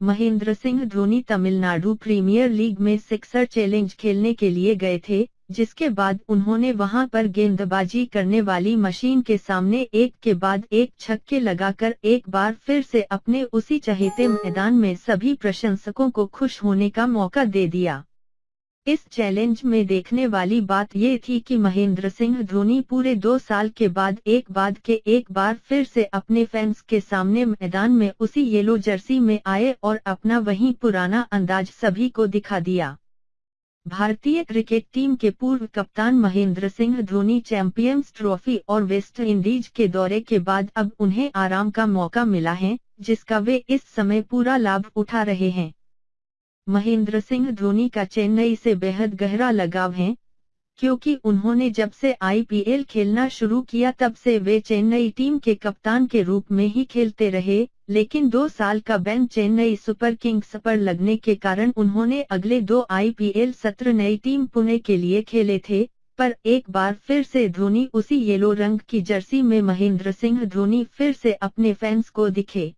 Mahendra Singh Dhoni Tamil Nadu premier league में sixer challenge खेलने के लिए गए थे, जिसके बाद उन्होंने वहाँ पर गेंदबाजी करने वाली मशीन के सामने एक के बाद एक छक्के लगाकर एक बार फिर से अपने उसी चहेते मैदान में सभी प्रशंसकों को खुश होने का मौका दे दिया। इस चैलेंज में देखने वाली बात ये थी कि महेंद्र सिंह धोनी पूरे दो साल के बाद एक बाद के एक बार फिर से अपने फैंस के सामने मैदान में उसी येलो जर्सी में आए और अपना वही पुराना अंदाज सभी को दिखा दिया। भारतीय क्रिकेट टीम के पूर्व कप्तान महेंद्र सिंह धोनी चैंपियंस ट्रॉफी और वेस्ट इंडीज के दौरे के बाद अब उन्हें आराम का मौका मिला है, जिसका वे इस समय पूरा लाभ उठा रहे हैं। महेंद्र सिंह धोनी का चेन्नई से बेहद गहरा लगाव है, क्योंकि उन्होंने जब से आईपीएल खेलना शुरू किया तब से वे चेन्नई टीम के कप्तान के रूप में ही खेलते रहे, लेकिन दो साल का बैन चेन्नई सुपर किंग्स पर लगने के कारण उन्होंने अगले दो आईपीएल सत्र नई टीम पुणे के लिए खेले थे, पर एक बार फिर से धोनी उसी येलो रंग की जर्सी में महेंद्र सिंह धोनी फिर से अपने फैंस को दिखे।